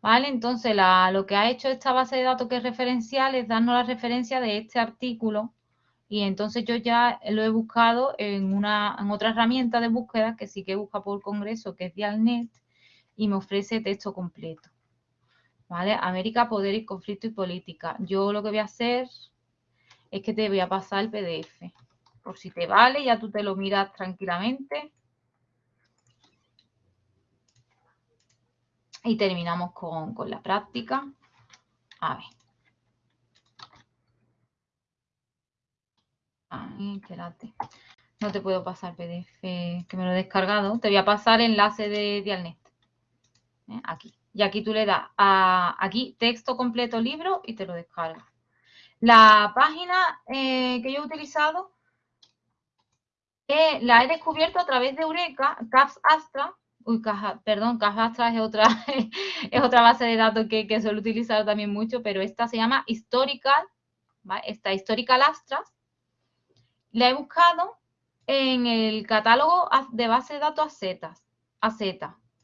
¿Vale? Entonces, lo que ha hecho esta base de datos que es referencial es darnos la referencia de este artículo y entonces yo ya lo he buscado en, una, en otra herramienta de búsqueda que sí que busca por congreso, que es Dialnet, y me ofrece texto completo. ¿Vale? América, poder y conflicto y política. Yo lo que voy a hacer es que te voy a pasar el PDF. Por si te vale, ya tú te lo miras tranquilamente. Y terminamos con, con la práctica. A ver. Ay, espérate. No te puedo pasar PDF que me lo he descargado. Te voy a pasar enlace de Dialnet. ¿Eh? Aquí. Y aquí tú le das a aquí texto completo libro y te lo descargas. La página eh, que yo he utilizado eh, la he descubierto a través de Eureka, CAPS Astra. Uy, caja, perdón, CAPS Astra es otra, es otra base de datos que, que suelo utilizar también mucho, pero esta se llama Historical, ¿vale? Esta Historical Astras. La he buscado en el catálogo de base de datos AZ,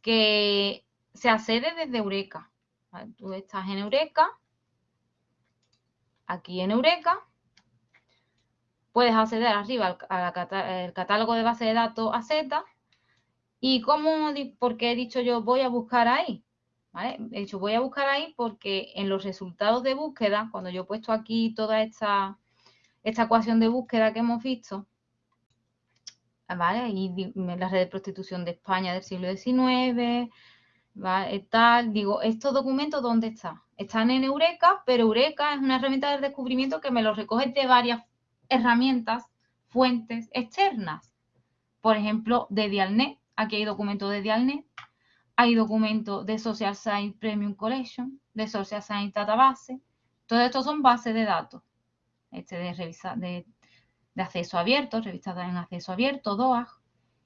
que se accede desde Eureka. Tú estás en Eureka, aquí en Eureka, puedes acceder arriba al, catálogo de base de datos AZ y cómo, porque he dicho yo voy a buscar ahí, ¿vale? He dicho voy a buscar ahí porque en los resultados de búsqueda, cuando yo he puesto aquí toda esta, esta ecuación de búsqueda que hemos visto, ¿vale? Y la red de prostitución de España del siglo XIX, ¿vale? Tal, digo, ¿estos documentos dónde están? Están en Eureka, pero Eureka es una herramienta de descubrimiento que me los recoge de varias herramientas, fuentes externas. Por ejemplo, de Dialnet. Aquí hay documentos de Dialnet. Hay documentos de Social Science Premium Collection, de Social Science Database. Todos estos son bases de datos. Este de acceso abierto, revisada en acceso abierto, DOAG.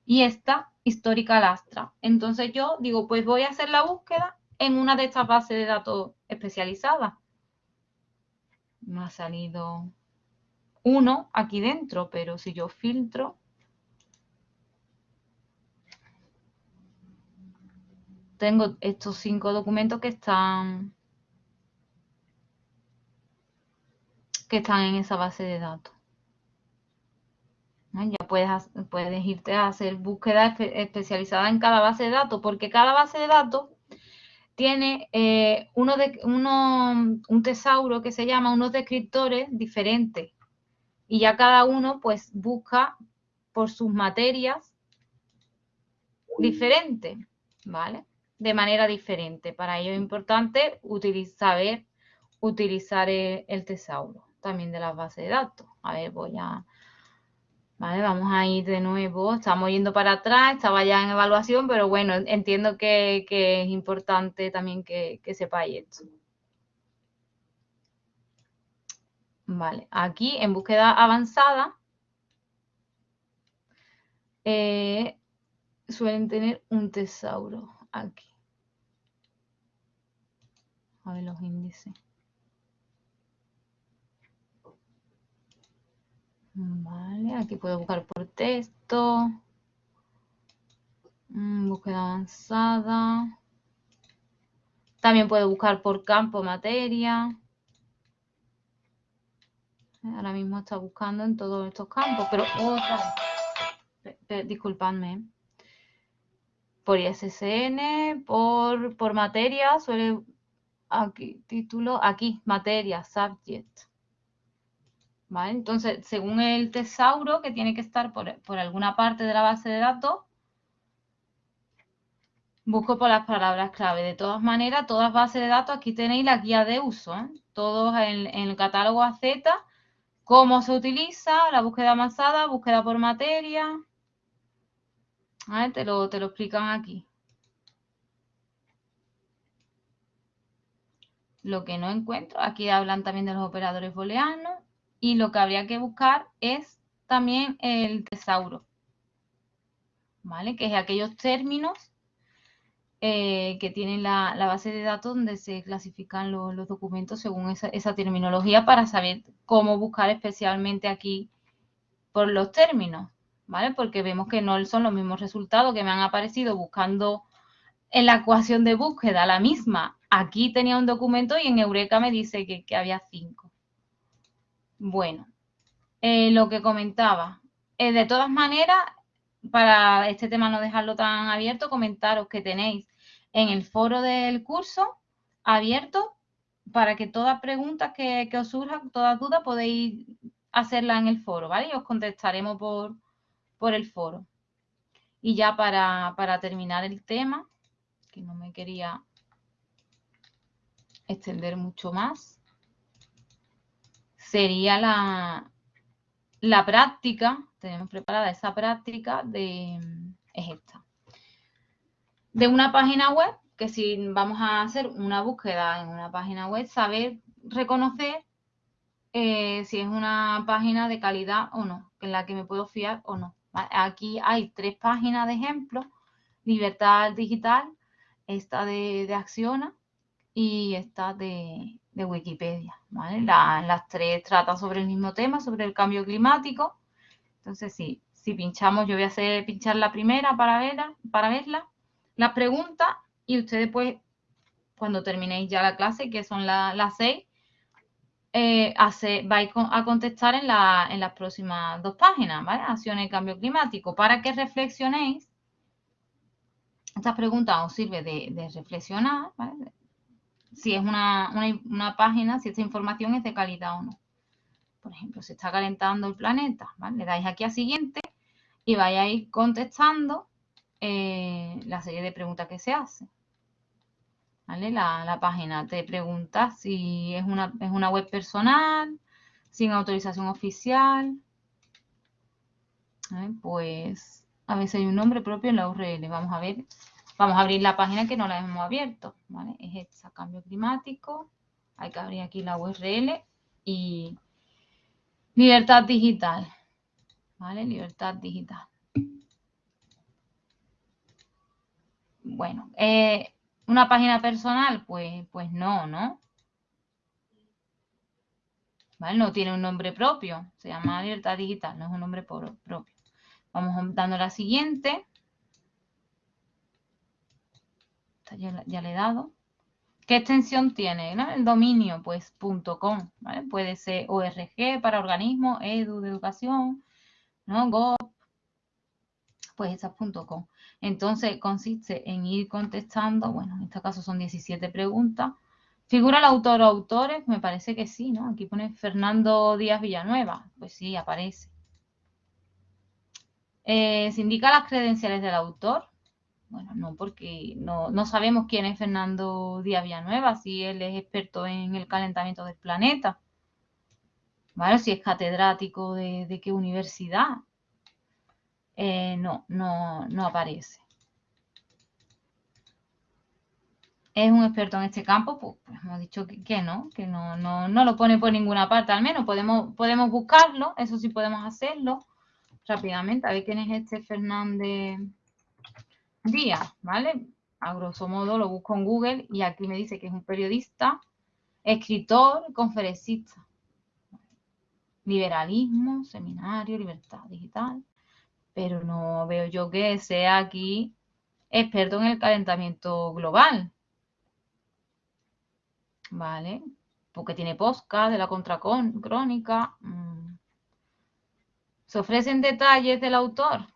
Y esta histórica lastra. Entonces yo digo, pues voy a hacer la búsqueda en una de estas bases de datos especializadas. Me ha salido uno aquí dentro, pero si yo filtro, tengo estos cinco documentos que están que están en esa base de datos. Ya puedes, puedes irte a hacer búsqueda especializada en cada base de datos, porque cada base de datos tiene eh, uno de, uno, un tesauro que se llama unos descriptores diferentes. Y ya cada uno pues busca por sus materias diferentes, ¿vale? De manera diferente. Para ello es importante utilizar, saber utilizar el tesauro también de las bases de datos. A ver, voy a... Vale, vamos a ir de nuevo. Estamos yendo para atrás, estaba ya en evaluación, pero bueno, entiendo que, es importante también que, que sepáis esto. Vale, aquí en búsqueda avanzada eh, suelen tener un tesauro aquí. A ver los índices. Vale, aquí puedo buscar por texto. Mm, búsqueda avanzada. También puedo buscar por campo materia. Ahora mismo está buscando en todos estos campos, pero otra. Disculpadme. Por ISSN, por, por materia, suele aquí, título, aquí, materia, subject. ¿Vale? Entonces, según el tesauro, que tiene que estar por, por, alguna parte de la base de datos, busco por las palabras clave. De todas maneras, todas bases de datos, aquí tenéis la guía de uso. ¿eh? Todos en, en, el catálogo AZ, cómo se utiliza, la búsqueda avanzada, búsqueda por materia. ¿Vale? Te, lo, te lo explican aquí. Lo que no encuentro, aquí hablan también de los operadores booleanos y lo que habría que buscar es también el tesauro, ¿vale? Que es aquellos términos eh, que tienen la, base de datos donde se clasifican los documentos según esa, terminología para saber cómo buscar especialmente aquí por los términos. Porque vemos que no son los mismos resultados que me han aparecido buscando en la ecuación de búsqueda, la misma. Aquí tenía un documento y en Eureka me dice que, había cinco. Bueno, eh, lo que comentaba. Eh, de todas maneras, para este tema no dejarlo tan abierto, comentaros que tenéis en el foro del curso abierto para que todas preguntas que, os surjan, todas dudas, podéis hacerlas en el foro, ¿vale? Y os contestaremos por, por el foro. Y ya para, para terminar el tema, que no me quería extender mucho más, sería la, la práctica, tenemos preparada esa práctica de, es esta, de una página web, que si vamos a hacer una búsqueda en una página web, saber reconocer eh, si es una página de calidad o no, en la que me puedo fiar o no. Aquí hay tres páginas de ejemplo, Libertad Digital, esta de, de Acciona y esta de, Wikipedia. las tres tratan sobre el mismo tema, sobre el cambio climático. Entonces, sí, si pinchamos, yo voy a hacer pinchar la primera para verla, para verla, las preguntas y ustedes pues, cuando terminéis ya la clase, que son las seis, eh, vais a contestar en, las próximas dos páginas, ¿vale? Acciones y cambio climático, para que reflexionéis. Estas preguntas os sirve de, reflexionar, ¿vale? Si es una, página, si esta información es de calidad o no. Por ejemplo, se está calentando el planeta, ¿vale? Le dais aquí a siguiente y vais a ir contestando eh, la serie de preguntas que se hacen. La, página te pregunta si es una, es una web personal, sin autorización oficial. Pues a veces hay un nombre propio en la URL. Vamos a ver, vamos a abrir la página que no la hemos abierto. Es esta, cambio climático. Hay que abrir aquí la URL y libertad digital. ¿Vale? Libertad digital. Bueno, eh, ¿Una página personal? Pues, pues no, ¿no? ¿Vale? No tiene un nombre propio. Se llama Libertad Digital, no es un nombre propio. Vamos dando la siguiente. ya, le he dado. ¿Qué extensión tiene? El dominio, pues .com, ¿vale? Puede ser ORG para organismo, edu de educación, ¿no? Gov, pues esa es .com. Entonces consiste en ir contestando, bueno, en este caso son 17 preguntas. ¿Figura el autor o autores? Me parece que sí, ¿no? Aquí pone Fernando Díaz Villanueva. Pues sí, aparece. Eh, ¿Se indica las credenciales del autor? Bueno, no, porque no, sabemos quién es Fernando Díaz Villanueva, si él es experto en el calentamiento del planeta. ¿Vale? Si es catedrático de qué universidad. Eh, no, no, no aparece. ¿Es un experto en este campo? Pues, pues hemos dicho que, no, que no, no, no, lo pone por ninguna parte, al menos podemos, podemos buscarlo, eso sí podemos hacerlo rápidamente. A ver quién es este Fernández Díaz, ¿vale? A grosso modo lo busco en Google y aquí me dice que es un periodista, escritor, conferencista. Liberalismo, seminario, libertad digital pero no veo yo que sea aquí experto en el calentamiento global. ¿Vale? Porque tiene posca de la contracrónica. Mm. ¿Se ofrecen detalles del autor?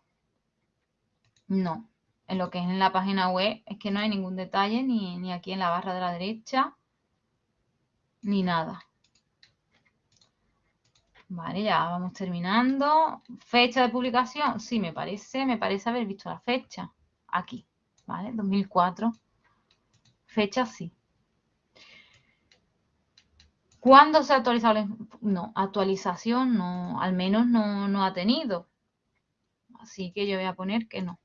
No. En lo que es en la página web es que no hay ningún detalle, ni, ni aquí en la barra de la derecha, ni nada. Vale, ya vamos terminando. Fecha de publicación, sí, me parece, me parece haber visto la fecha. Aquí, ¿vale? 2004. Fecha, sí. ¿Cuándo se ha actualizado? No, actualización no, al menos no, no ha tenido. Así que yo voy a poner que no.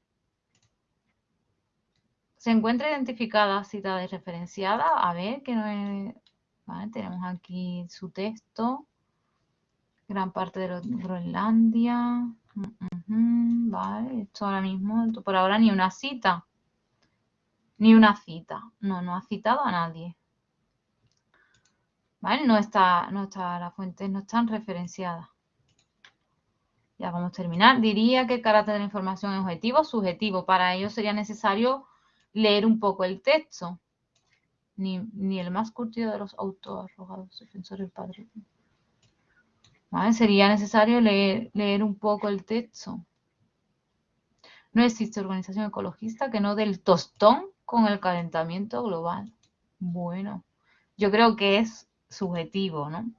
Se encuentra identificada cita de referenciada. A ver, que no es... Vale, tenemos aquí su texto gran parte de Groenlandia. vale, esto ahora mismo, por ahora ni una cita. Ni una cita. No, no ha citado a nadie. ¿Vale? No está, no está, las fuentes no están referenciadas. Ya vamos a terminar. Diría que el carácter de la información es objetivo, subjetivo. Para ello sería necesario leer un poco el texto. Ni, el más curtido de los autoarrogados defensores del padre. Sería necesario leer, un poco el texto. No existe organización ecologista que no del tostón con el calentamiento global. Bueno, yo creo que es subjetivo, ¿no?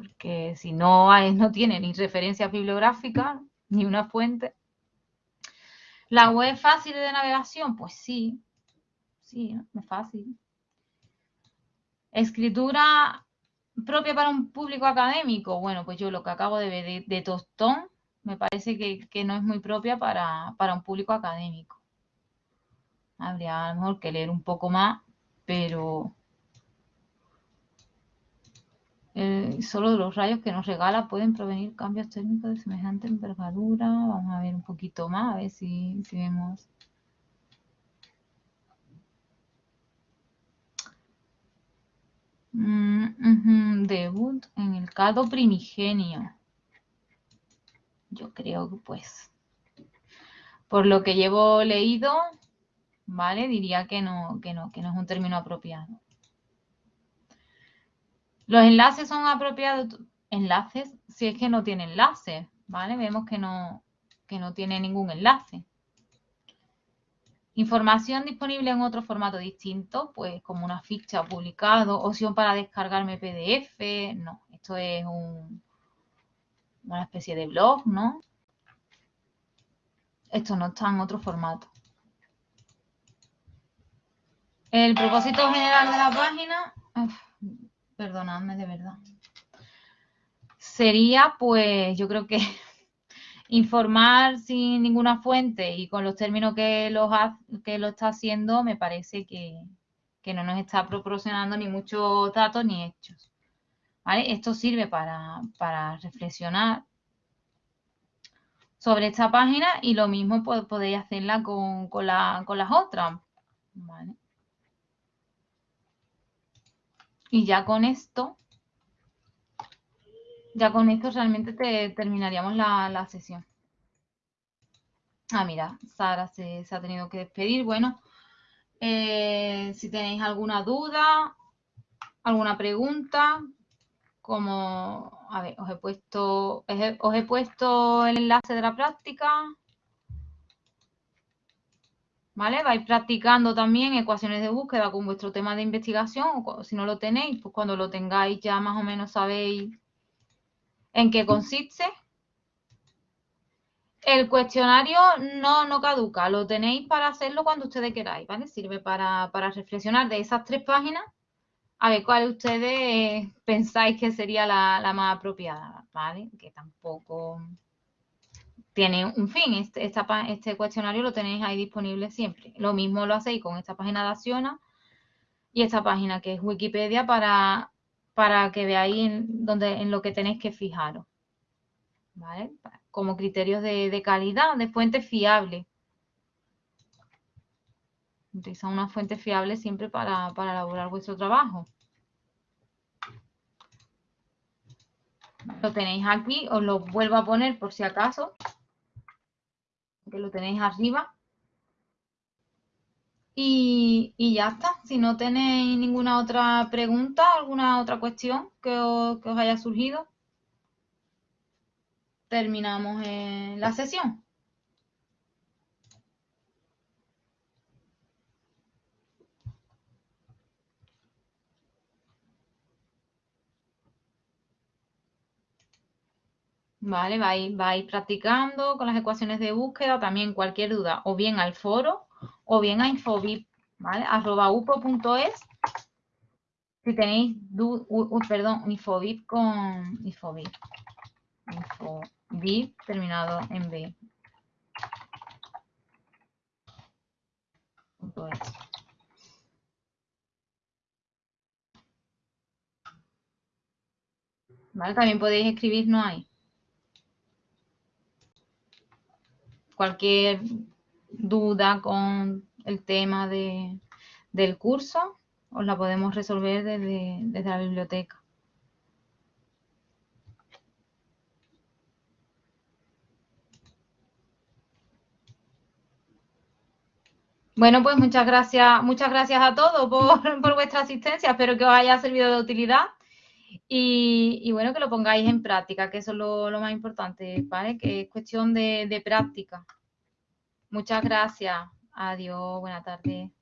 porque si no, no tiene ni referencia bibliográfica ni una fuente. ¿La web fácil de navegación? Pues sí, sí, es fácil. Escritura propia para un público académico. Bueno, pues yo lo que acabo de ver de, Tostón me parece que, que, no es muy propia para, para un público académico. Habría a lo mejor que leer un poco más, pero eh, solo de los rayos que nos regala pueden provenir cambios térmicos de semejante envergadura. Vamos a ver un poquito más, a ver si, vemos. Mm, debut en el caldo primigenio. Yo creo que pues, por lo que llevo leído, ¿vale? Diría que no, que no, que no es un término apropiado. Los enlaces son apropiados, enlaces, si es que no tiene enlace, ¿vale? Vemos que no, que no tiene ningún enlace. Información disponible en otro formato distinto, pues como una ficha publicado, opción para descargarme PDF, no, esto es un, una especie de blog, ¿no? Esto no está en otro formato. El propósito general de la página, perdonadme de verdad. Sería, pues, yo creo que informar sin ninguna fuente y con los términos que, los que lo está haciendo, me parece que, no nos está proporcionando ni muchos datos ni hechos. Esto sirve para, reflexionar sobre esta página y lo mismo podéis hacerla con, con, con las otras. ¿vale? Y ya con esto, ya con esto realmente te, terminaríamos la, sesión. Ah, mira, Sara se, ha tenido que despedir. Bueno, eh, si tenéis alguna duda, alguna pregunta, como, a ver, os he puesto, os he puesto el enlace de la práctica. ¿vale? Vais practicando también ecuaciones de búsqueda con vuestro tema de investigación, si no lo tenéis, pues cuando lo tengáis ya más o menos sabéis en qué consiste. El cuestionario no, no caduca, lo tenéis para hacerlo cuando ustedes queráis, ¿vale? Sirve para, reflexionar de esas tres páginas, a ver cuál ustedes pensáis que sería la, la más apropiada, ¿vale? Que tampoco tiene un fin. Este, este cuestionario lo tenéis ahí disponible siempre. Lo mismo lo hacéis con esta página de Acciona y esta página que es Wikipedia para, para que veáis en, donde, en lo que tenéis que fijaros. ¿Vale? Como criterios de, calidad, de fuente fiable. Utilizan una fuente fiable siempre para, para elaborar vuestro trabajo. Lo tenéis aquí, os lo vuelvo a poner por si acaso que lo tenéis arriba. Y, ya está. Si no tenéis ninguna otra pregunta, alguna otra cuestión que os, haya surgido, terminamos la sesión. ¿vale? Vais, vais practicando con las ecuaciones de búsqueda, también cualquier duda, o bien al foro, o bien a infobip, ¿vale? arroba upo.es. Si tenéis, perdón, infobip con infobip. Infobip terminado en B. ¿Vale? También podéis escribirnos ahí. cualquier duda con el tema de, del curso, os la podemos resolver desde, desde la biblioteca. Bueno, pues muchas gracias, muchas gracias a todos por, por vuestra asistencia. Espero que os haya servido de utilidad. Y, y, bueno, que lo pongáis en práctica, que eso es lo, lo más importante, ¿vale? Que es cuestión de, de práctica. Muchas gracias. Adiós, buena tarde.